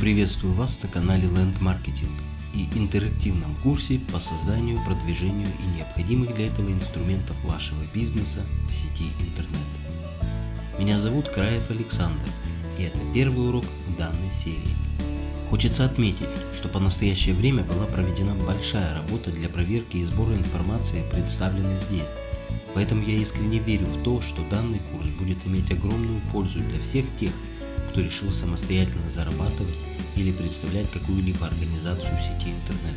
Приветствую вас на канале Land Marketing и интерактивном курсе по созданию, продвижению и необходимых для этого инструментов вашего бизнеса в сети интернет. Меня зовут Краев Александр и это первый урок в данной серии. Хочется отметить, что по настоящее время была проведена большая работа для проверки и сбора информации, представленной здесь. Поэтому я искренне верю в то, что данный курс будет иметь огромную пользу для всех тех, кто решил самостоятельно зарабатывать или представлять какую-либо организацию сети интернет.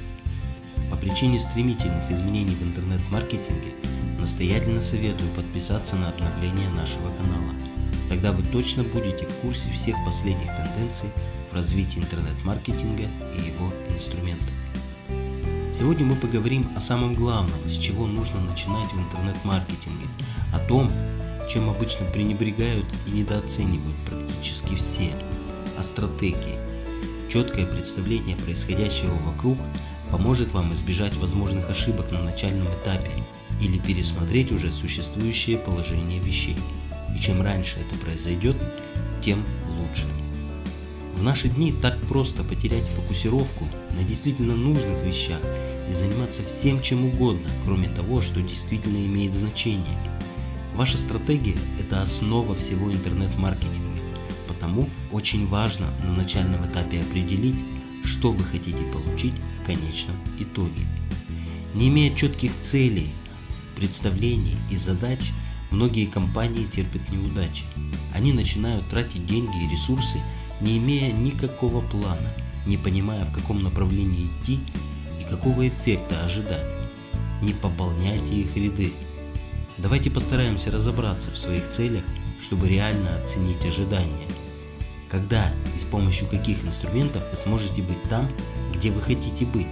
По причине стремительных изменений в интернет-маркетинге настоятельно советую подписаться на обновление нашего канала. Тогда вы точно будете в курсе всех последних тенденций в развитии интернет-маркетинга и его инструментов. Сегодня мы поговорим о самом главном, с чего нужно начинать в интернет-маркетинге, о том, чем обычно пренебрегают и недооценивают практически все, о стратегии. Четкое представление происходящего вокруг поможет вам избежать возможных ошибок на начальном этапе или пересмотреть уже существующее положение вещей. И чем раньше это произойдет, тем лучше. В наши дни так просто потерять фокусировку на действительно нужных вещах и заниматься всем чем угодно, кроме того, что действительно имеет значение – Ваша стратегия – это основа всего интернет-маркетинга, потому очень важно на начальном этапе определить, что вы хотите получить в конечном итоге. Не имея четких целей, представлений и задач, многие компании терпят неудачи. Они начинают тратить деньги и ресурсы, не имея никакого плана, не понимая, в каком направлении идти и какого эффекта ожидать. Не пополняйте их ряды, Давайте постараемся разобраться в своих целях, чтобы реально оценить ожидания. Когда и с помощью каких инструментов вы сможете быть там, где вы хотите быть.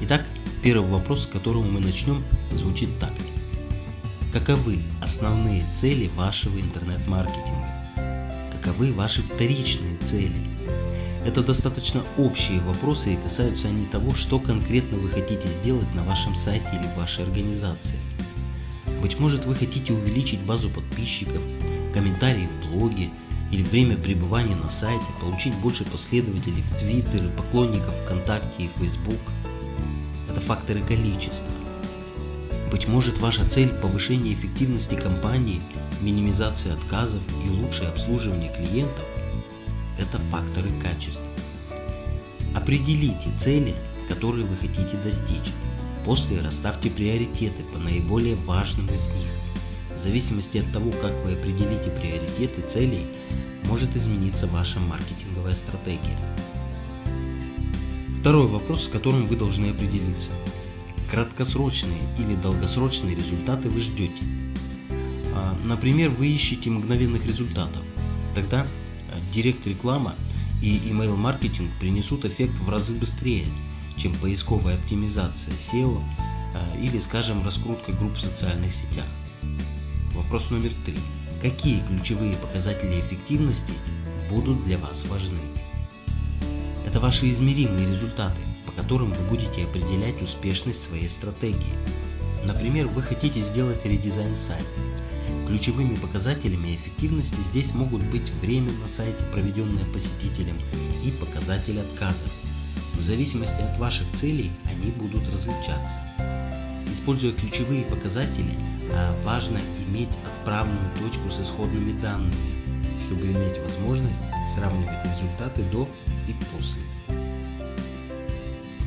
Итак, первый вопрос, с которого мы начнем, звучит так. Каковы основные цели вашего интернет-маркетинга? Каковы ваши вторичные цели? Это достаточно общие вопросы и касаются они того, что конкретно вы хотите сделать на вашем сайте или в вашей организации. Быть может вы хотите увеличить базу подписчиков, комментарии в блоге или время пребывания на сайте, получить больше последователей в Твиттер, поклонников ВКонтакте и Facebook. Это факторы количества. Быть может ваша цель – повышение эффективности компании, минимизация отказов и лучшее обслуживание клиентов – это факторы качества. Определите цели, которые вы хотите достичь. После расставьте приоритеты по наиболее важным из них. В зависимости от того, как вы определите приоритеты целей, может измениться ваша маркетинговая стратегия. Второй вопрос, с которым вы должны определиться. Краткосрочные или долгосрочные результаты вы ждете. А, например, вы ищете мгновенных результатов. Тогда Директ реклама и email маркетинг принесут эффект в разы быстрее, чем поисковая оптимизация SEO а, или, скажем, раскрутка групп в социальных сетях. Вопрос номер три. Какие ключевые показатели эффективности будут для вас важны? Это ваши измеримые результаты, по которым вы будете определять успешность своей стратегии. Например, вы хотите сделать редизайн сайта, Ключевыми показателями эффективности здесь могут быть время на сайте, проведенное посетителем, и показатель отказов. В зависимости от ваших целей они будут различаться. Используя ключевые показатели, а, важно иметь отправную точку с исходными данными, чтобы иметь возможность сравнивать результаты до и после.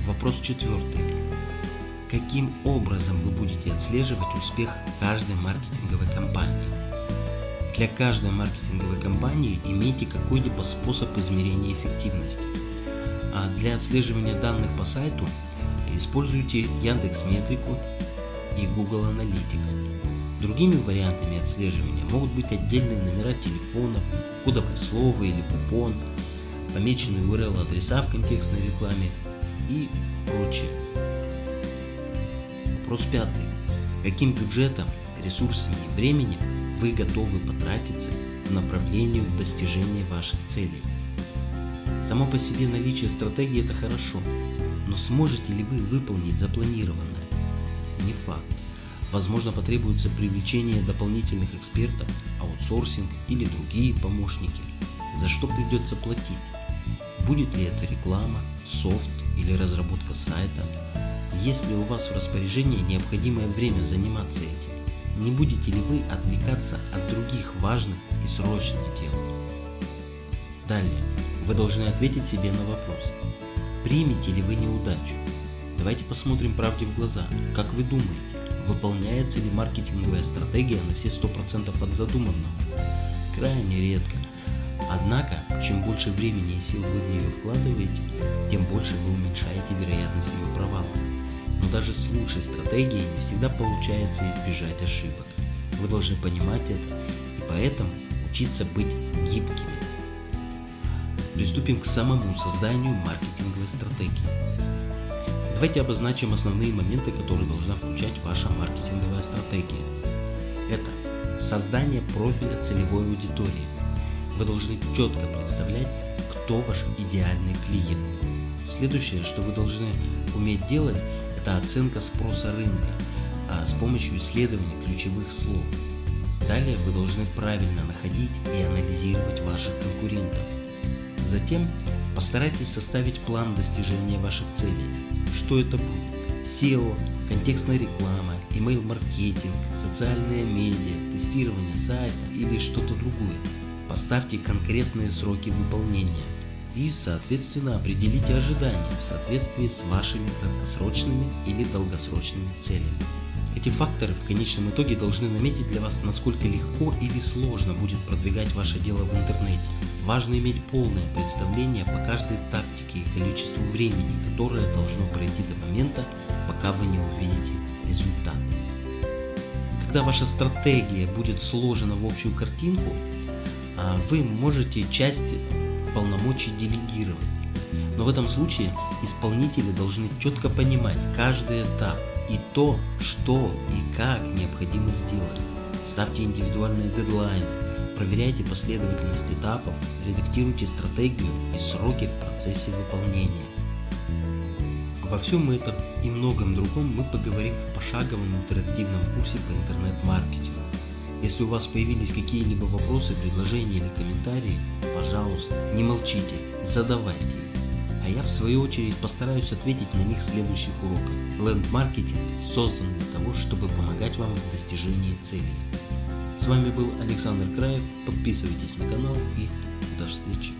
Вопрос четвертый. Каким образом вы будете отслеживать успех каждой маркетинговой кампании? Для каждой маркетинговой кампании имейте какой-либо способ измерения эффективности. А для отслеживания данных по сайту используйте Яндекс Метрику и Google Analytics. Другими вариантами отслеживания могут быть отдельные номера телефонов, кодовое слово или купон, помеченные URL адреса в контекстной рекламе и прочее. Вопрос пятый. Каким бюджетом, ресурсами и временем вы готовы потратиться в направлении достижения ваших целей? Само по себе наличие стратегии это хорошо, но сможете ли вы выполнить запланированное? Не факт. Возможно потребуется привлечение дополнительных экспертов, аутсорсинг или другие помощники. за что придется платить. Будет ли это реклама, софт или разработка сайта. Есть ли у вас в распоряжении необходимое время заниматься этим? Не будете ли вы отвлекаться от других важных и срочных дел? Далее, вы должны ответить себе на вопрос, примете ли вы неудачу? Давайте посмотрим правде в глаза. Как вы думаете, выполняется ли маркетинговая стратегия на все 100% от задуманного? Крайне редко. Однако, чем больше времени и сил вы в нее вкладываете, тем больше вы уменьшаете вероятность ее провала. Но даже с лучшей стратегией не всегда получается избежать ошибок. Вы должны понимать это и поэтому учиться быть гибкими. Приступим к самому созданию маркетинговой стратегии. Давайте обозначим основные моменты, которые должна включать ваша маркетинговая стратегия. Это создание профиля целевой аудитории, вы должны четко представлять, кто ваш идеальный клиент. Следующее, что вы должны уметь делать, это оценка спроса рынка а с помощью исследования ключевых слов. Далее вы должны правильно находить и анализировать ваших конкурентов. Затем постарайтесь составить план достижения ваших целей. Что это будет? SEO, контекстная реклама, email-маркетинг, социальные медиа, тестирование сайта или что-то другое. Поставьте конкретные сроки выполнения и, соответственно, определите ожидания в соответствии с вашими краткосрочными или долгосрочными целями. Эти факторы в конечном итоге должны наметить для вас, насколько легко или сложно будет продвигать ваше дело в интернете. Важно иметь полное представление по каждой тактике и количеству времени, которое должно пройти до момента, пока вы не увидите результат. Когда ваша стратегия будет сложена в общую картинку, а вы можете часть полномочий делегировать. Но в этом случае исполнители должны четко понимать каждый этап и то, что и как необходимо сделать. Ставьте индивидуальные дедлайны, проверяйте последовательность этапов, редактируйте стратегию и сроки в процессе выполнения. Обо всем этом и многом другом мы поговорим в пошаговом интерактивном курсе по интернет-маркетингу. Если у вас появились какие-либо вопросы, предложения или комментарии, пожалуйста, не молчите, задавайте их. А я в свою очередь постараюсь ответить на них в следующих уроках. Ленд-маркетинг создан для того, чтобы помогать вам в достижении целей. С вами был Александр Краев, подписывайтесь на канал и до встречи.